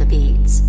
the beads.